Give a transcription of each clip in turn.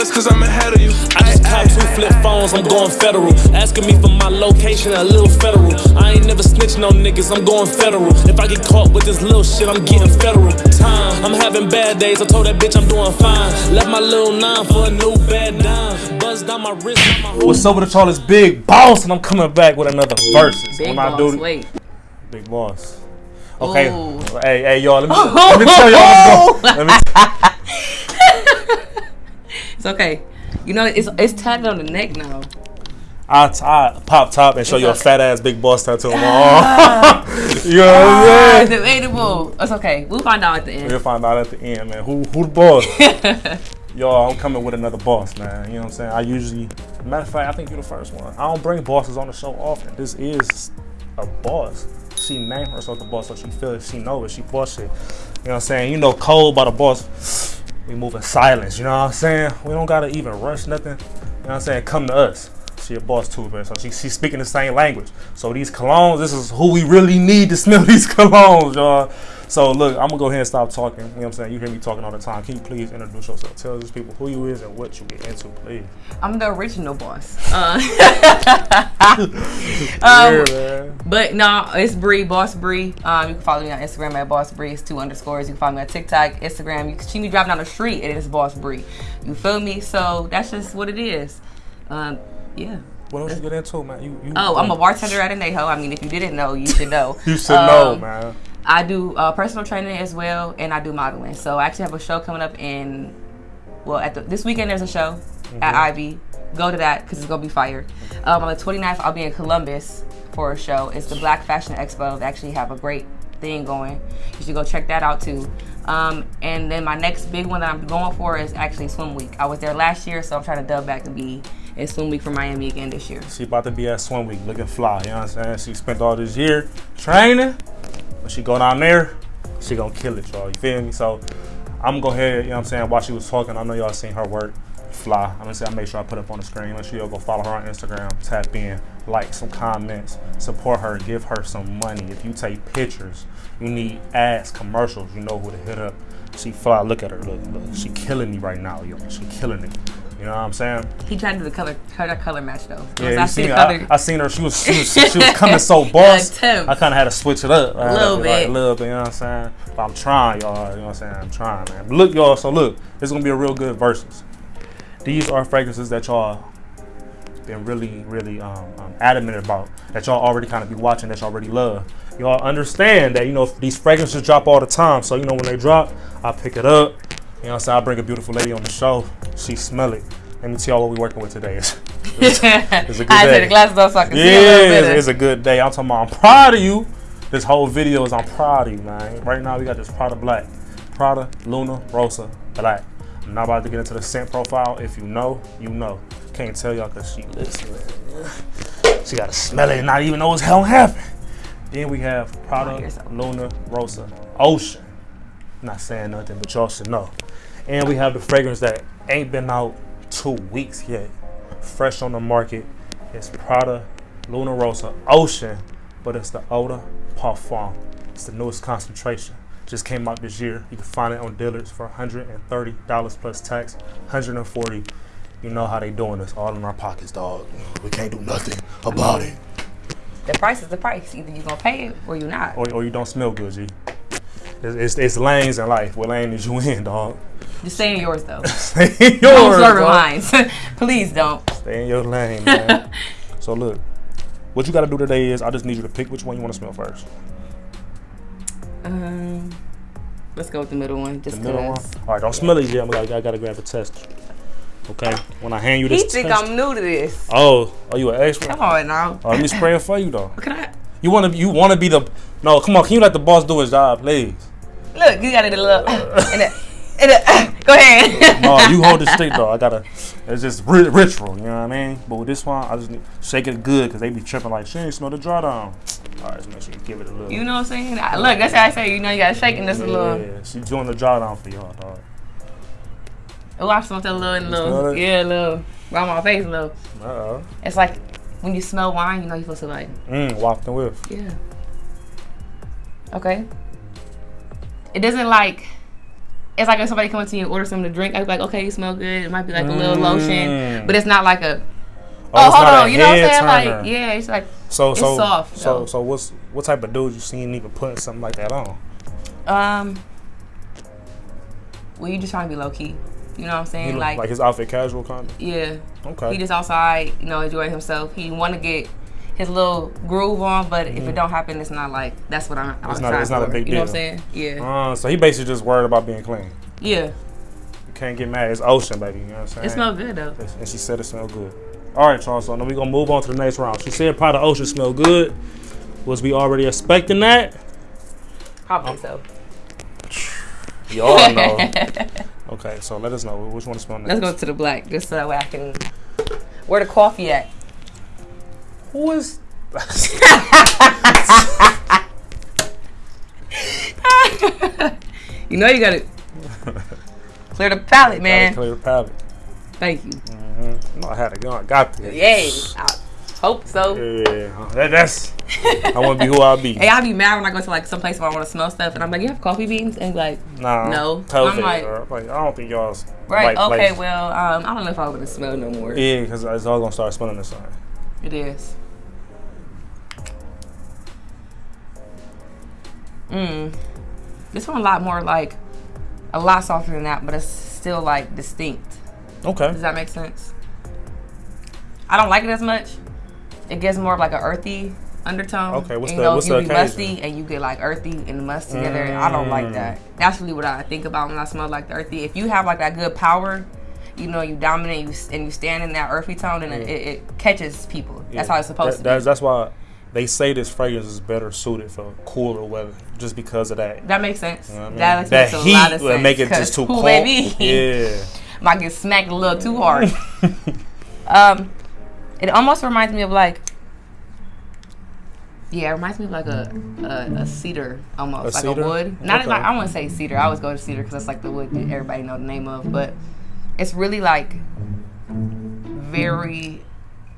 It's cause I'm ahead of you. I just caught two flip phones, I'm going federal. Asking me for my location, a little federal. I ain't never snitch no niggas, I'm going federal. If I get caught with this little shit, I'm getting federal. Time, I'm having bad days, I told that bitch I'm doing fine. Left my little nine for a new bad dime. Buzz down my wrist, my What's up with the Charles Big Boss? And I'm coming back with another verses. Big When I do- wait. Big Boss. Okay. Ooh. Hey, hey, y'all. Let me, let me tell y'all what's going. Let me. It's okay. You know, it's it's tatted on the neck now. I, I pop top and show It's you a okay. fat ass Big Boss tattoo on my ah. arm. you know what I'm ah, saying? Debatable. It's okay. We'll find out at the end. We'll find out at the end, man. Who who the boss? Y'all, I'm coming with another boss, man. You know what I'm saying? I usually, matter of fact, I think you're the first one. I don't bring bosses on the show often. This is a boss. She named herself the boss, so she feels she know it. She boss shit. You know what I'm saying? You know, cold by the boss. We move in silence. You know what I'm saying? We don't gotta even rush nothing. You know what I'm saying? Come to us. She a boss too, man. So she, she's speaking the same language. So these colognes, this is who we really need to smell these colognes, y'all. So look, I'm gonna go ahead and stop talking. You know what I'm saying? You hear me talking all the time. Can you please introduce yourself? Tell these people who you is and what you get into, please. I'm the original boss. Uh, yeah, man. but no, it's Bree, Boss Bree. Um, you can follow me on Instagram at Boss Bree. It's two underscores. You can follow me on TikTok, Instagram. You can see me driving down the street. It is Boss Bree. You feel me? So that's just what it is. Um, yeah. What else you get into, man? You, you Oh, I'm a bartender at Anejo. I mean, if you didn't know, you should know. You should know, Um, man. I do uh, personal training as well, and I do modeling. So I actually have a show coming up in, well, at the, this weekend there's a show at Ivy. Go to that because it's gonna be fire. Um, on the 29th, I'll be in Columbus for a show. It's the Black Fashion Expo. They actually have a great thing going. You should go check that out too. Um, and then my next big one that I'm going for is actually Swim Week. I was there last year, so I'm trying to dub back to be in Swim Week for Miami again this year. She about to be at Swim Week looking fly. You know what I'm saying? She spent all this year training. When she go down there, she gonna kill it, y'all. You feel me? So I'm gonna go ahead, you know what I'm saying, while she was talking, I know y'all seen her work fly. I'm gonna say I make sure I put up on the screen. Make sure y'all go follow her on Instagram, tap in, like some comments, support her, give her some money. If you take pictures, you need ads, commercials, you know who to hit up. She fly, look at her, look, look. She killing me right now, yo. She killing it. You know what I'm saying? He tried to do the color, her color match though. Yeah, I you see seen. I, I seen her. She was she was, she was coming so boss. I kind of had to switch it up. A Little Like, bit. a little bit. You know what I'm saying? But I'm trying, y'all. You know what I'm saying? I'm trying, man. But look, y'all. So look, it's gonna be a real good versus. These are fragrances that y'all been really, really um, um, adamant about. That y'all already kind of be watching. That y'all already love. Y'all understand that you know these fragrances drop all the time. So you know when they drop, I pick it up. You know what I'm saying? I bring a beautiful lady on the show. She smell it. Let me tell y'all what we working with today. It's, it's, it's a good I day. take the glasses off so I can see a Yeah, little it's, better. it's a good day. I'm talking about I'm proud of you. This whole video is I'm proud of you, man. Right now we got this Prada Black. Prada Luna Rossa Black. I'm not about to get into the scent profile. If you know, you know. Can't tell y'all because she listening. She got to smell it and not even know what's hell happened. Then we have Prada yourself. Luna Rossa Ocean. Not saying nothing, but y'all should know. And we have the fragrance that ain't been out two weeks yet. Fresh on the market. It's Prada Luna Rossa Ocean, but it's the Eau de Parfum. It's the newest concentration. Just came out this year. You can find it on dealers for $130 plus tax, 140 You know how they doing this, all in our pockets, dog. We can't do nothing about it. The price is the price. Either you gonna pay it or you not. Or, or you don't smell good, G. It's, it's, it's lanes in life. What lane is you in, dog? Just stay in yours though. Stay in Don't yours, serve mine. Please don't. Stay in your lane, man. so look, what you got to do today is I just need you to pick which one you want to smell first. Um, let's go with the middle one. Just The middle one. All right, don't smell it yet. I'm gonna, I gotta grab a test. Okay, when I hand you this, He think test. I'm new to this. oh, are you an expert? Come on now. Oh, let me spray it for you though. Can I? You wanna you wanna be the no? Come on, can you let the boss do his job, please? Look, you got it a little. and a, and a, go ahead. No, you hold the stick though. I gotta. It's just ri- ritual, you know what I mean? But with this one, I just need shake it good because they be tripping like she ain't smell the drawdown. All right, so make sure you give it a little. You know what I'm saying? I, look, that's how I say. You know, you gotta shake in this a little. Yeah, she's doing the drawdown for y'all, dog. Oh, I smell that little, little, it? yeah, little, around my face, little. Uh oh. It's like when you smell wine, you know you're supposed to like, Mm, wafting whiff. yeah. Okay. It doesn't like it's like if somebody comes to you and order something to drink, I'd be like, okay, you smell good. It might be like a little Mm. lotion, but it's not like a. Oh, Oh, hold on, you know what I'm saying? turner. Like, yeah, it's like, So It's so soft, so though. so what's what type of dude you seen even putting something like that on? um, well, you just trying to be low key. You know what I'm saying? Like, like his outfit casual kind of. yeah, Okay. he just outside, you know, enjoying himself. He want to get his little groove on, but if it don't happen, it's not like that's what I'm. I'm Mm-hmm. It's not- trying it's not a for. big You know what I'm saying? Yeah, Uh, so he basically just worried about being clean. yeah. You can't get mad. It's ocean, baby. You know what I'm saying? It smells good though. And she said it smelled good. All right, Charles. So now we gonna move on to the next round. She said probably the ocean smelled good. Was we already expecting that? Probably so. Y'all know. okay, so let us know which one to smell next. Let's go to the black, just so that way I can. Where the coffee at? Who is? You know you gotta clear the palate, Gotta man. clear the palate. Thank you. Mm-hmm. No, I had it. I got this. Yeah. I hope so. Yeah, that, that's. I want to be who I'll be. Hey, I'll be mad when I go to like some place where I want to smell stuff, and I'm like, "You have coffee beans?" And like, Nah, No. COVID, I'm like- bro. like, I don't think y'all's right, right okay, place. well, um, I don't know if I'm gonna smell no more. Yeah, because it's all gonna start smelling the same. It is. Mmm. This one a lot more like, a lot softer than that, but it's still like distinct. Okay. Does that make sense? I don't like it as much. It gets more of like an earthy undertone. Okay, what's and, the- you know, what's you the be occasion? musty and you get like earthy and must together. I don't like Mm. that. That's really what I think about when I smell like the earthy. If you have like that good power, you know, you dominate you, and you stand in that earthy tone, and it, it catches people. That's how it's supposed That- to That's, be. that's why they say this fragrance is better suited for cooler weather, just because of that. That makes sense. You know I mean? That, that makes heat a lot of sense. make it just too who cold. baby? Yeah. might get smacked a little too hard. um, it almost reminds me of like, yeah, it reminds me of like a a, a cedar almost, A like cedar? a wood. Not Okay. like I wouldn't say cedar. I always go to cedar because that's like the wood that everybody know the name of. But it's really like very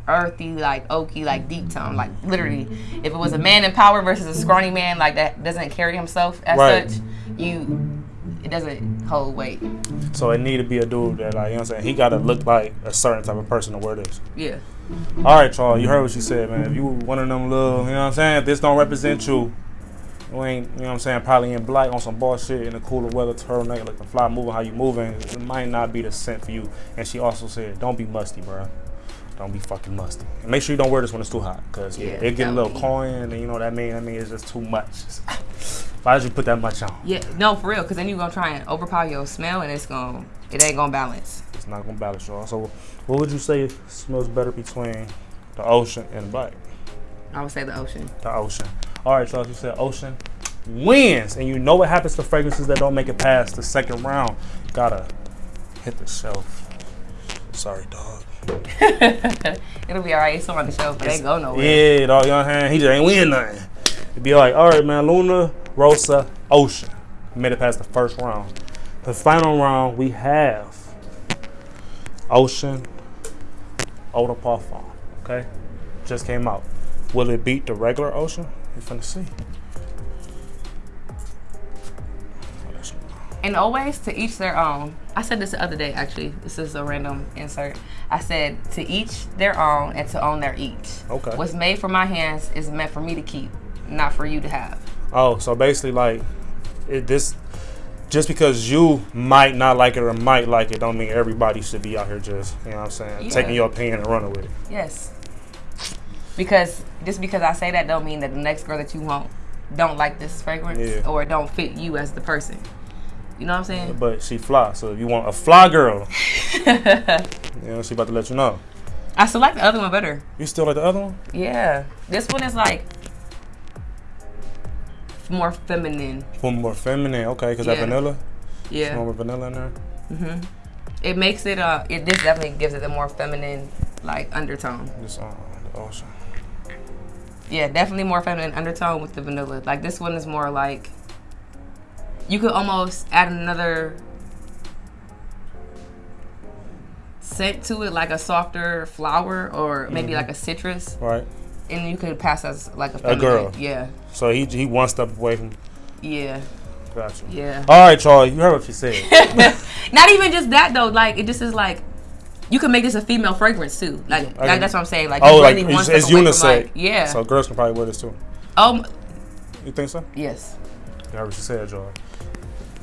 earthy, like oaky, like deep tone. Like literally, if it was a man in power versus a scrawny man like that doesn't carry himself as Right. such, you it doesn't hold weight. So it need to be a dude that, like, you know what I'm saying? He got to look like a certain type of person to wear this. Yeah. All right, Charles, you heard what she said, man. If you one of them little, you know what I'm saying? If this don't represent you, you ain't, you know what I'm saying, probably in black on some bullshit in the cooler weather, turtleneck, like the fly moving how you moving, it might not be the scent for you. And she also said, don't be musty, bro. Don't be fucking musty. And make sure you don't wear this when it's too hot, cause yeah, it get a little cloying, and you know what I mean. I mean it's just too much. Why did you put that much on? Yeah, no, for real, because then you're gonna try and overpower your smell, and it's gonna, it ain't gonna balance. It's not gonna balance, y'all. So, what would you say smells better between the ocean and black? I would say the ocean. the ocean. All right, Charles, you said ocean wins, and you know what happens to fragrances that don't make it past the second round. Gotta hit the shelf. Sorry, dog. It'll be alright. It's on the shelf, but they go nowhere. Yeah, dog. You know what I'm saying? He just ain't win nothing. It'd be like, all right, man. Luna, Rossa, Ocean. Made it past the first round. The final round we have Ocean, Eau de Parfum. Okay, just came out. Will it beat the regular Ocean? We finna see. And always to each their own. I said this the other day, actually. This is a random insert. I said to each their own and to own their each. Okay. What's made for my hands is meant for me to keep, not for you to have. Oh, so basically, like, it, this, just because you might not like it or might like it, don't mean everybody should be out here just, you know what I'm saying, Yeah. taking your opinion and running with it. Yes. Because just because I say that don't mean that the next girl that you want don't like this fragrance Yeah. or don't fit you as the person. You know what I'm saying? But she fly, so if you want a fly girl, you know, she about to let you know. I still like the other one better. You still like the other one? Yeah. This one is like more feminine. More feminine, okay, because Yeah. that vanilla, Yeah. more vanilla in there. Mhm. It makes it uh it this definitely gives it a more feminine like undertone. This uh, the ocean. Yeah, definitely more feminine undertone with the vanilla. Like this one is more like you could almost add another scent to it, like a softer flower or maybe mm-hmm. like a citrus, Right. and you could pass as like a feminine. girl. Yeah, So he he one step away from. yeah. Gotcha. Yeah. All right, y'all. You heard what she said. Not even just that though. Like it just is like you can make this a female fragrance too. Like, I like that's what I'm saying. Like oh, like it's, it's unisex. like- yeah. So girls can probably wear this too. um. You think so? Yes. You heard what she said, y'all.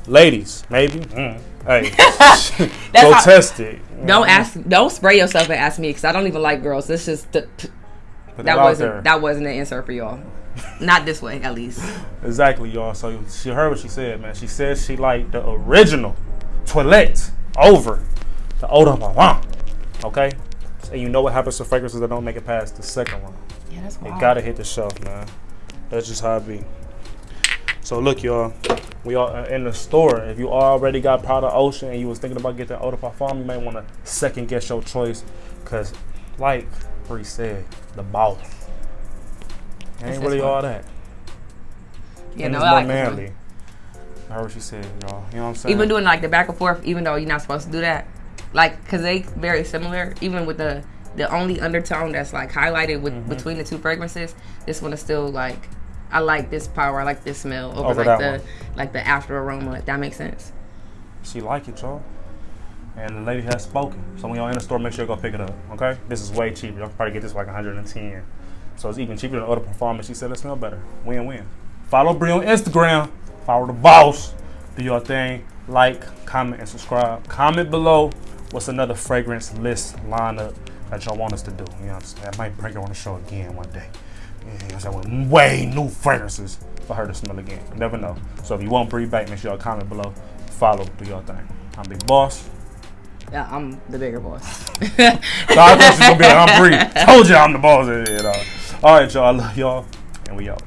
Ladies, maybe. Mm. Hey, go how- test it. Don't ask. Don't spray yourself and ask me because I don't even like girls. This is the, that wasn't there. that wasn't an answer for y'all. Not this way, at least. Exactly, y'all. So she heard what she said, man. She said she liked the original toilette over the de parfum. Okay? And you know what happens to fragrances that don't make it past the second one. Yeah, that's wild. gotta hit the shelf, man. That's just how it be. So look, y'all. We are in the store. If you already got Prada Ocean and you was thinking about getting eau de parfum, you may want to second guess your choice, cause like Bree said, the boss. Ain't really all that. Yeah, and no, it's I more like manly. I heard what she said, y'all. You know what I'm saying? Even doing like the back and forth, even though you're not supposed to do that, like because they very similar. Even with the the only undertone that's like highlighted with Mm-hmm. between the two fragrances, this one is still like. I like this power. I like this smell over, Over like the like the after aroma. That makes sense. She like it, y'all. And the lady has spoken. So when y'all in the store, make sure you go pick it up. Okay? This is way cheaper. Y'all can probably get this for like 110. So it's even cheaper than other performance. She said it smell better. Win win. Follow Bree on Instagram. Follow the boss. Do your thing. Like, comment, and subscribe. Comment below what's another fragrance list lineup that y'all want us to do. You know what I'm saying? I might bring her on the show again one day. You know what I'm saying? With way new fragrances for her to smell again. You never know. So if you want Bree back, make sure y'all comment below. Follow, do your thing. I'm Big Boss. Yeah, I'm the bigger boss. So I thought she was gonna be like, I'm Bree. Told you I'm the boss. Yeah, dog. All right, y'all. I love y'all. And we out.